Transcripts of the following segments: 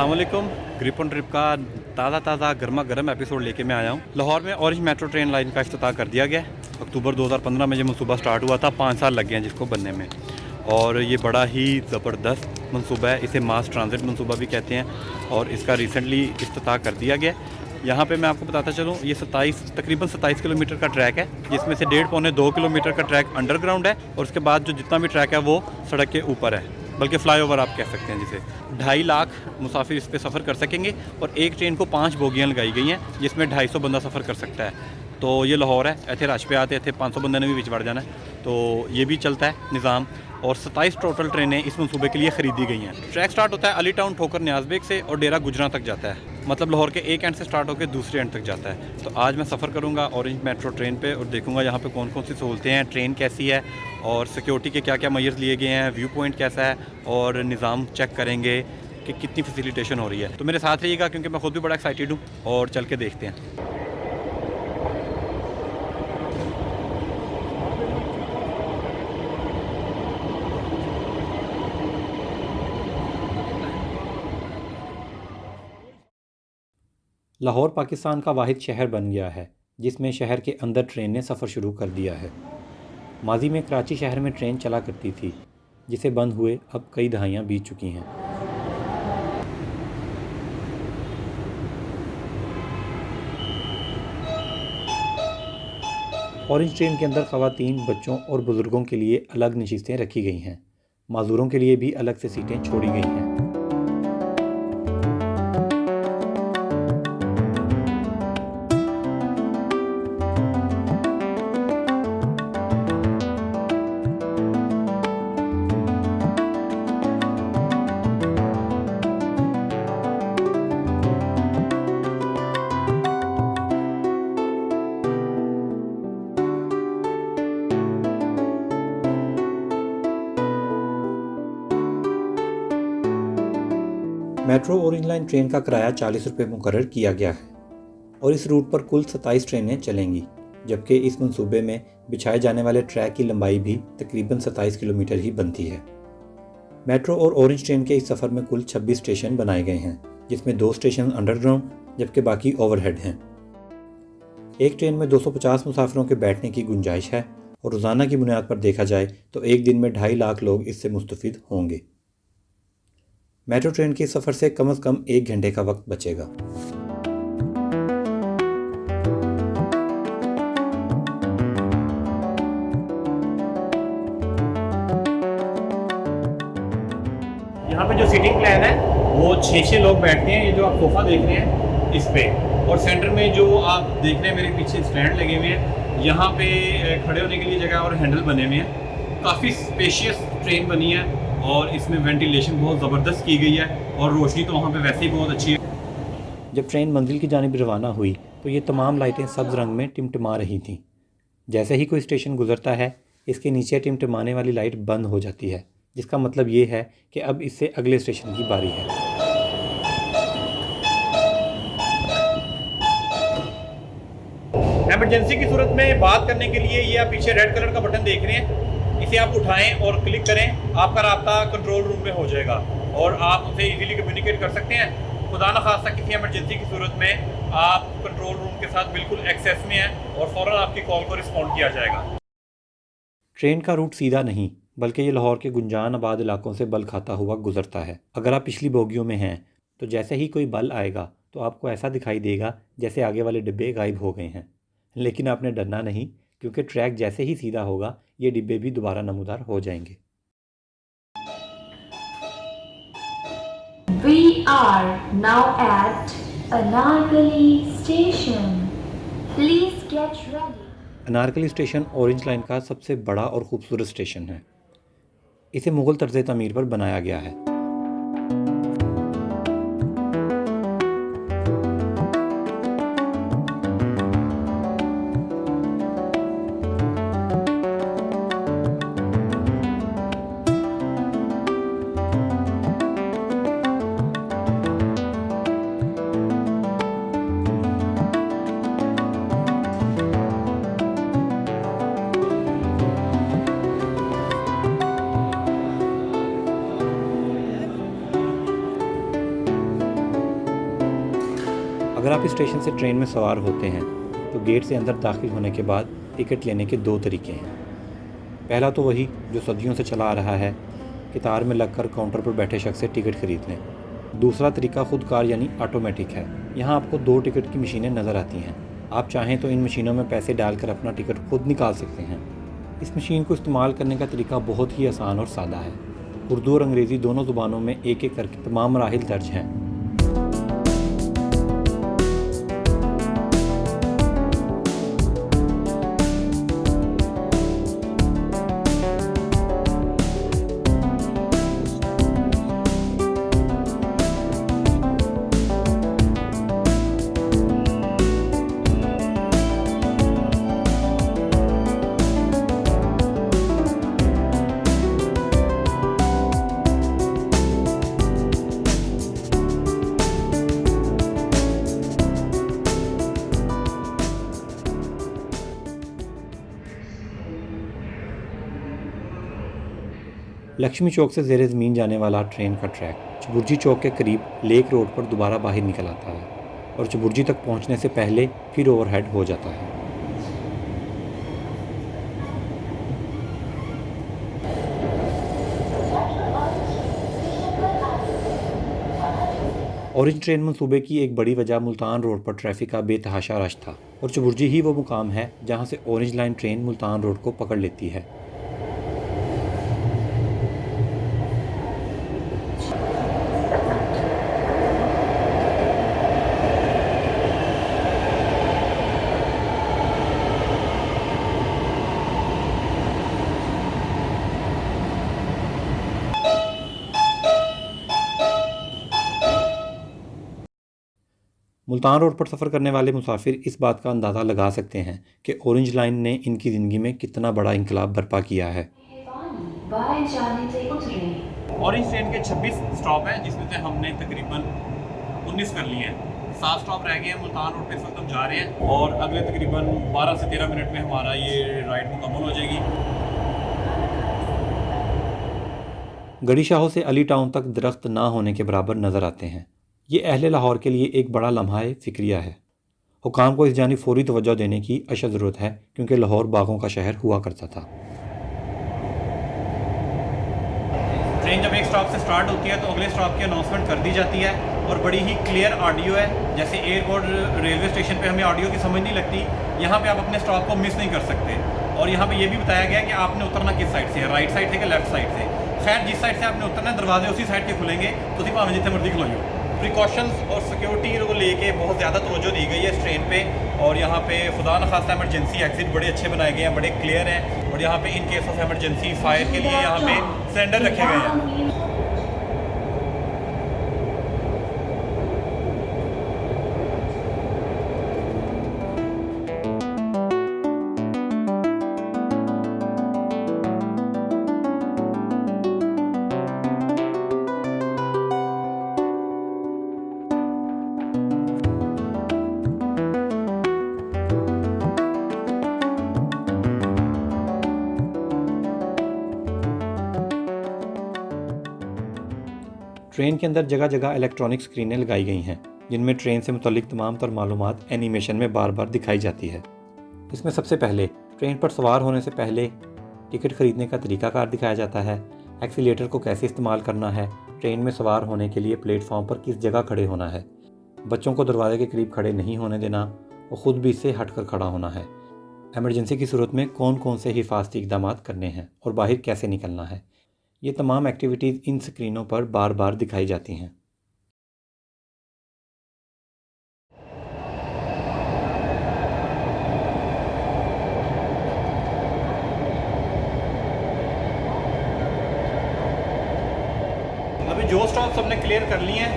السلام علیکم۔ گریپ آن ٹرپ کا تازہ تازہ گرما گرم ایپیسوڈ لے کے میں آیا ہوں۔ لاہور میں اورنج میٹرو ٹرین لائن کا افتتاح کر دیا گیا۔ اکتوبر دو ہزار پندرہ میں یہ منصوبہ سٹارٹ ہوا تھا، پانچ سال لگ گئے ہیں جس کو بننے میں۔ اور یہ بڑا ہی زبردست منصوبہ ہے، اسے ماس ٹرانزٹ منصوبہ بھی کہتے ہیں۔ اور اس کا ریسنٹلی افتتاح کر دیا گیا۔ یہاں پہ میں آپ کو بتاتا چلوں، یہ ستائیس، تقریباً ستائیس کلومیٹر کا ٹریک ہے۔ جس میں سے ڈیڑھ پونے دو کلومیٹر کا ٹریک انڈر گراؤنڈ ہے۔ اور اس کے بعد جو جتنا بھی ٹریک ہے وہ سڑک کے اوپر ہے۔ بلکہ فلائی اوور آپ کہہ سکتے ہیں جسے۔ ڈھائی لاکھ مسافر اس پہ سفر کر سکیں گے اور ایک ٹرین کو پانچ بوگیاں لگائی گئی ہیں جس میں ڈھائی سو بندہ سفر کر سکتا ہے۔ تو یہ لاہور ہے، ایتھے راج پہ آتے، ایتھے پانچ سو بندے نے بھی بچ بڑھ جانا ہے۔ تو یہ بھی چلتا ہے نظام۔ اور ستائیس ٹوٹل ٹرینیں اس منصوبے کے لیے خریدی گئی ہیں۔ ٹریک سٹارٹ ہوتا ہے علی ٹاؤن، ٹھوکر، نیاز بیگ سے اور ڈیرا گجرا تک جاتا ہے۔ مطلب لاہور کے ایک اینڈ سے سٹارٹ ہو کے دوسرے اینڈ تک جاتا ہے۔ تو آج میں سفر کروں گا اورنج میٹرو ٹرین پہ اور دیکھوں گا یہاں پہ کون کون سی سہولتیں ہیں، ٹرین کیسی ہے اور سیکیورٹی کے کیا کیا میئرز لیے گئے ہیں ویو پوائنٹ کیسا ہے اور نظام چیک کریں گے کہ کتنی فیسیلیٹیشن ہو رہی ہے۔ تو میرے ساتھ رہیے گا کیونکہ میں خود بھی بڑا ایکسائٹیڈ ہوں اور چل کے دیکھتے ہیں۔ لاہور پاکستان کا واحد شہر بن گیا ہے، جس میں شہر کے اندر ٹرین نے سفر شروع کر دیا ہے۔ ماضی میں کراچی شہر میں ٹرین چلا کرتی تھی، جسے بند ہوئے اب کئی دہائیاں بیت چکی ہیں۔ اورنج ٹرین کے اندر خواتین، بچوں اور بزرگوں کے لیے الگ نشستیں رکھی گئی ہیں۔ معذوروں کے لیے بھی الگ سے سیٹیں چھوڑی گئی ہیں۔ میٹرو اورنج لائن ٹرین کا کرایہ چالیس روپے مقرر کیا گیا ہے اور اس روٹ پر کل ستائیس ٹرینیں چلیں گی، جبکہ اس منصوبے میں بچھائے جانے والے ٹریک کی لمبائی بھی تقریباً ستائیس کلومیٹر ہی بنتی ہے۔ میٹرو اور اورنج ٹرین کے اس سفر میں کل چھبیس اسٹیشن بنائے گئے ہیں، جس میں دو اسٹیشن انڈر گراؤنڈ جبکہ باقی اوور ہیڈ ہیں۔ ایک ٹرین میں دو سو پچاس مسافروں کے بیٹھنے کی گنجائش ہے اور روزانہ کی بنیاد پر دیکھا جائے تو ایک دن میں ڈھائی لاکھ لوگ اس سے مستفید ہوں گے۔ میٹرو ٹرین کے سفر سے کم از کم ایک گھنٹے کا وقت بچے گا۔ یہاں پہ جو سیٹنگ پلان ہے، وہ چھ چھ لوگ بیٹھتے ہیں، یہ جو آپ صوفہ دیکھ رہے ہیں، اس پہ۔ اور سینٹر میں جو آپ دیکھ رہے ہیں، میرے پیچھے اسٹینڈ لگے ہوئے ہیں۔ یہاں پہ کھڑے ہونے کے لیے جگہ اور ہینڈل بنے ہوئے ہیں۔ کافی اسپیشیس ٹرین بنی ہے۔ اور اس میں وینٹیلیشن بہت زبردست کی گئی ہے اور روشنی تو وہاں پہ ویسے ہی بہت اچھی ہے۔ جب ٹرین منزل کی جانب روانہ ہوئی تو یہ تمام لائٹیں سبز رنگ میں ٹمٹما رہی تھیں۔ جیسے ہی کوئی اسٹیشن گزرتا ہے اس کے نیچے ٹمٹمانے والی لائٹ بند ہو جاتی ہے جس کا مطلب یہ ہے کہ اب اس سے اگلے اسٹیشن کی باری ہے۔ ایمرجنسی کی صورت میں بات کرنے کے لیے یہ آپ پیچھے ریڈ کلر کا بٹن دیکھ رہے ہیں۔ سے آپ اٹھائیں اور کلک کریں، آپ کا رابطہ کنٹرول روم میں ہو جائے گا اور آپ اسے ایزیلی کمیونیکیٹ کر سکتے ہیں۔ خدا نخواستہ کسی ایمرجنسی کی صورت میں آپ کنٹرول روم کے ساتھ بالکل ایکسیس میں ہیں اور فوراً آپ کی کال کو رسپونڈ کیا جائے گا۔ ٹرین کا روٹ سیدھا نہیں، بلکہ یہ لاہور کے گنجان آباد علاقوں سے بل کھاتا ہوا گزرتا ہے۔ اگر آپ پچھلی بوگیوں میں ہیں، تو جیسے ہی کوئی بل آئے گا، تو آپ کو ایسا دکھائی دے گا جیسے آگے والے ڈبے غائب ہو گئے ہیں۔ لیکن آپ نے ڈرنا نہیں، کیونکہ ٹریک جیسے ہی سیدھا ہوگا یہ ڈبے بھی دوبارہ نمودار ہو جائیں گے We are now at Anarkali station. Please get ready. Anarkali station orange line کا سب سے بڑا اور خوبصورت اسٹیشن ہے اسے مغل طرز تعمیر پر بنایا گیا ہے آپ اسٹیشن سے ٹرین میں سوار ہوتے ہیں تو گیٹ سے اندر داخل ہونے کے بعد ٹکٹ لینے کے دو طریقے ہیں۔ پہلا تو وہی جو صدیوں سے چلا آ رہا ہے کتار میں لگ کر کاؤنٹر پر بیٹھے شخص سے ٹکٹ خرید لیں۔ دوسرا طریقہ خود کار یعنی آٹومیٹک ہے۔ یہاں آپ کو دو ٹکٹ کی مشینیں نظر آتی ہیں۔ آپ چاہیں تو ان مشینوں میں پیسے ڈال کر اپنا ٹکٹ خود نکال سکتے ہیں۔ اس مشین کو استعمال کرنے کا طریقہ بہت ہی آسان اور سادہ ہے۔ اردو اور انگریزی دونوں زبانوں میں ایک ایک کر کے تمام مراحل درج ہیں۔ لکشمی چوک سے زیر زمین جانے والا ٹرین کا ٹریک۔ چبرجی چوک کے قریب لیک روڈ پر دوبارہ باہر نکل آتا ہے اور چبرجی تک پہنچنے سے پہلے پھر اوور ہیڈ ہو جاتا ہے۔ اورنج ٹرین منصوبے کی ایک بڑی وجہ ملتان روڈ پر ٹریفک کا بے تحاشا رش تھا اور چبرجی ہی وہ مقام ہے جہاں سے orange line train Multan road کو پکڑ لیتی ہے۔ ملتان روڈ پر سفر کرنے والے مسافر اس بات کا اندازہ لگا سکتے ہیں کہ اورنج لائن نے ان کی زندگی میں کتنا بڑا انقلاب برپا کیا ہے۔ اورنج ٹرین کے چھبیس سٹاپ ہیں جس میں سے ہم نے تقریباً انیس کر لیے ہیں۔ سات سٹاپ رہ گئے ہیں ملتان روڈ پہ اس وقت ہم جا رہے ہیں۔ اور اگلے تقریباً بارہ سے تیرہ منٹ میں ہمارا یہ رائڈ مکمل ہو جائے گی۔ گڑی شاہوں سے علی ٹاؤن تک درخت نہ ہونے کے برابر نظر آتے ہیں۔ یہ اہل لاہور کے لیے ایک بڑا لمحہ فکریہ ہے۔ حکام کو اس جانب فوری توجہ دینے کی اشد ضرورت ہے کیونکہ لاہور باغوں کا شہر ہوا کرتا تھا۔ ٹرین جب ایک سٹاپ سے سٹارٹ ہوتی ہے تو اگلے سٹاپ کی اناؤنسمنٹ کر دی جاتی ہے اور بڑی ہی کلیئر آڈیو ہے۔ جیسے ایئرپورٹ ریلوے اسٹیشن پہ ہمیں آڈیو کی سمجھ نہیں لگتی، یہاں پہ آپ اپنے سٹاپ کو مس نہیں کر سکتے۔ اور یہاں پہ یہ بھی بتایا گیا کہ آپ نے اترنا کس سائڈ سے ہے؟ رائٹ سائڈ سے کہ لیفٹ سائڈ سے؟ خیر، جس سائڈ سے آپ نے اترنا ہے، دروازے اسی سائڈ کے کھلیں گے۔ تو اسی پاویں جتنے مرضی کھلوئیں پریکاشنز اور سیکیورٹی کو لے کے بہت زیادہ توجہ دی گئی ہے اس ٹرین پہ اور یہاں پہ خدا نخواستہ ایمرجنسی ایگزٹ بڑے اچھے بنائے گئے ہیں، بڑے کلیئر ہیں اور یہاں پہ in case of emergency fire کے لیے یہاں پہ سلنڈر رکھے گئے ہیں۔ ٹرین کے اندر جگہ جگہ الیکٹرانک اسکرینیں لگائی گئی ہیں، جن میں ٹرین سے متعلق تمام تر معلومات اینیمیشن میں بار بار دکھائی جاتی ہے۔ اس میں سب سے پہلے ٹرین پر سوار ہونے سے پہلے ٹکٹ خریدنے کا طریقہ کار دکھایا جاتا ہے۔ ایکسیلیٹر کو کیسے استعمال کرنا ہے؟ ٹرین میں سوار ہونے کے لیے پلیٹ فارم پر کس جگہ کھڑے ہونا ہے؟ بچوں کو دروازے کے قریب کھڑے نہیں ہونے دینا اور خود بھی اس سے ہٹ کر کھڑا ہونا ہے۔ ایمرجنسی کی صورت میں کون کون سے حفاظتی اقدامات کرنے ہیں اور باہر کیسے نکلنا ہے؟ یہ تمام ایکٹیویٹیز ان سکرینوں پر بار بار دکھائی جاتی ہیں۔ ابھی جو سٹاپس ہم نے کلیئر کر لی ہیں،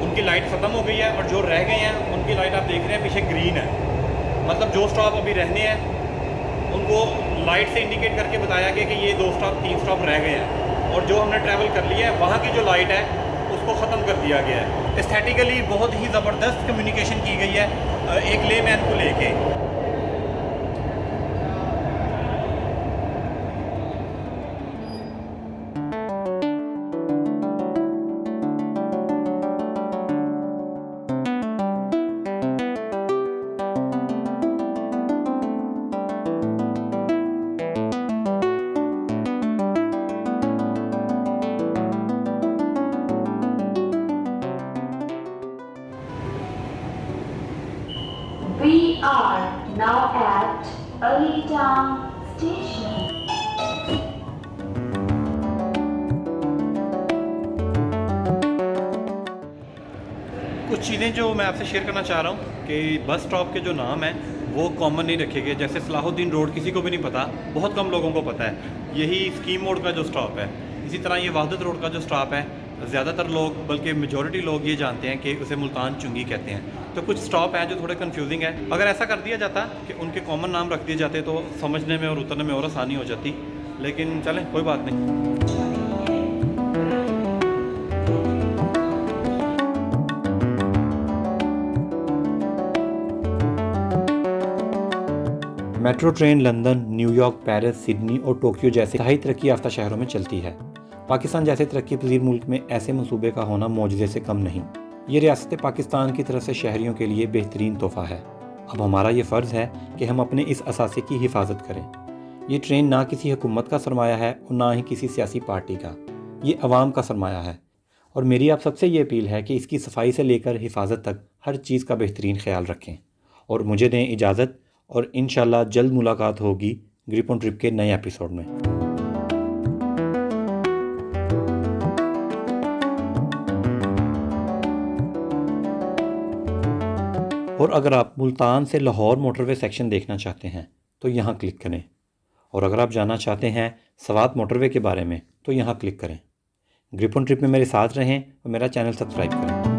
ان کی لائٹ ختم ہو گئی ہے اور جو رہ گئے ہیں، ان کی لائٹ آپ دیکھ رہے ہیں، پیچھے گرین ہے۔ مطلب جو سٹاپ ابھی رہنے ہیں، ان کو لائٹ سے انڈیکیٹ کر کے بتایا گیا کہ یہ دو سٹاپ تین سٹاپ رہ گئے ہیں۔ اور جو ہم نے ٹریول کر لیا ہے، وہاں کی جو لائٹ ہے، اس کو ختم کر دیا گیا ہے۔ استھیٹیکلی بہت ہی زبردست کمیونیکیشن کی گئی ہے ایک لے مین کو لے کے۔ now at Early Town Station. کچھ چیزیں جو میں آپ سے شیئر کرنا چاہ رہا ہوں کہ بس سٹاپ کے جو نام ہیں وہ کامن نہیں رکھے گئے، جیسے صلاح الدین روڈ کسی کو بھی نہیں پتا، بہت کم لوگوں کو پتا ہے یہی اسکیم موڈ کا جو سٹاپ ہے اسی طرح یہ وحدت روڈ کا جو سٹاپ ہے زیادہ تر لوگ، بلکہ میجورٹی لوگ یہ جانتے ہیں کہ اسے ملتان چنگی کہتے ہیں۔ تو کچھ سٹاپ ہیں جو تھوڑے کنفیوزنگ ہیں۔ اگر ایسا کر دیا جاتا کہ ان کے کامن نام رکھ دیے جاتے تو سمجھنے میں اور اترنے میں اور آسانی ہو جاتی۔ لیکن چلیں، کوئی بات نہیں۔ Metro train London, New York, Paris, Sydney اور ٹوکیو جیسے تہائی ترقی یافتہ شہروں میں چلتی ہے۔ پاکستان جیسے ترقی پذیر ملک میں ایسے منصوبے کا ہونا معجزے سے کم نہیں۔ یہ ریاست پاکستان کی طرف سے شہریوں کے لیے بہترین تحفہ ہے۔ اب ہمارا یہ فرض ہے کہ ہم اپنے اس اثاثے کی حفاظت کریں۔ یہ ٹرین نہ کسی حکومت کا سرمایہ ہے اور نہ ہی کسی سیاسی پارٹی کا۔ یہ عوام کا سرمایہ ہے۔ اور میری آپ سب سے یہ اپیل ہے کہ اس کی صفائی سے لے کر حفاظت تک ہر چیز کا بہترین خیال رکھیں۔ اور مجھے دیں اجازت اور انشاءاللہ جلد ملاقات ہوگی گریپ آن ٹرپ کے نئے ایپیسوڈ میں۔ اور اگر آپ ملتان سے لاہور موٹر وے سیکشن دیکھنا چاہتے ہیں، تو یہاں کلک کریں۔ اور اگر آپ جانا چاہتے ہیں سوات موٹر وے کے بارے میں، تو یہاں کلک کریں۔ گریپون ٹرپ میں میرے ساتھ رہیں اور میرا چینل سبسکرائب کریں۔